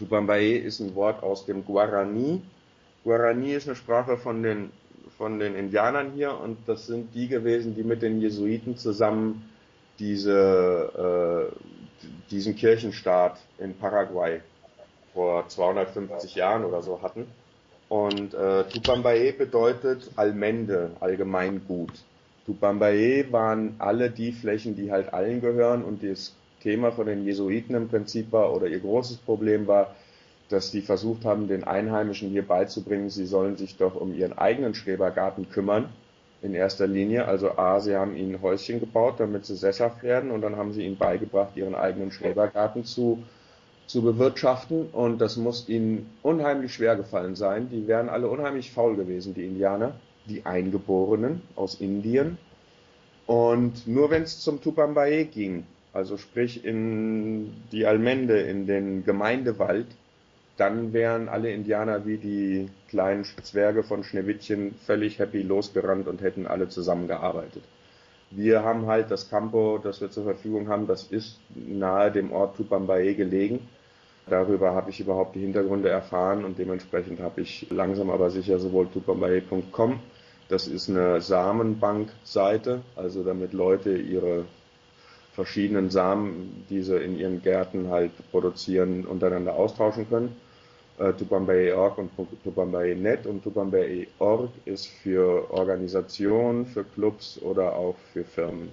Tupambae ist ein Wort aus dem Guarani. Guarani ist eine Sprache von den, von den Indianern hier und das sind die gewesen, die mit den Jesuiten zusammen diese, äh, diesen Kirchenstaat in Paraguay vor 250 Jahren oder so hatten. Und äh, Tupambae bedeutet Allmende, Allgemeingut. Tupambae waren alle die Flächen, die halt allen gehören und das Thema von den Jesuiten im Prinzip war oder ihr großes Problem war, dass die versucht haben, den Einheimischen hier beizubringen, sie sollen sich doch um ihren eigenen Schrebergarten kümmern, in erster Linie. Also A, sie haben ihnen Häuschen gebaut, damit sie sesshaft werden und dann haben sie ihnen beigebracht, ihren eigenen Schrebergarten zu zu bewirtschaften und das muss ihnen unheimlich schwer gefallen sein. Die wären alle unheimlich faul gewesen, die Indianer, die Eingeborenen aus Indien. Und nur wenn es zum Tupambaye ging, also sprich in die Almende, in den Gemeindewald, dann wären alle Indianer wie die kleinen Zwerge von Schneewittchen völlig happy losgerannt und hätten alle zusammengearbeitet. Wir haben halt das Campo, das wir zur Verfügung haben, das ist nahe dem Ort Tupambaye gelegen. Darüber habe ich überhaupt die Hintergründe erfahren und dementsprechend habe ich langsam aber sicher sowohl tupambaye.com, das ist eine Samenbankseite, also damit Leute ihre verschiedenen Samen, die sie in ihren Gärten halt produzieren, untereinander austauschen können. Äh, Tupambaye.org und Tupambaye.net und Tupambaye.org ist für Organisationen, für Clubs oder auch für Firmen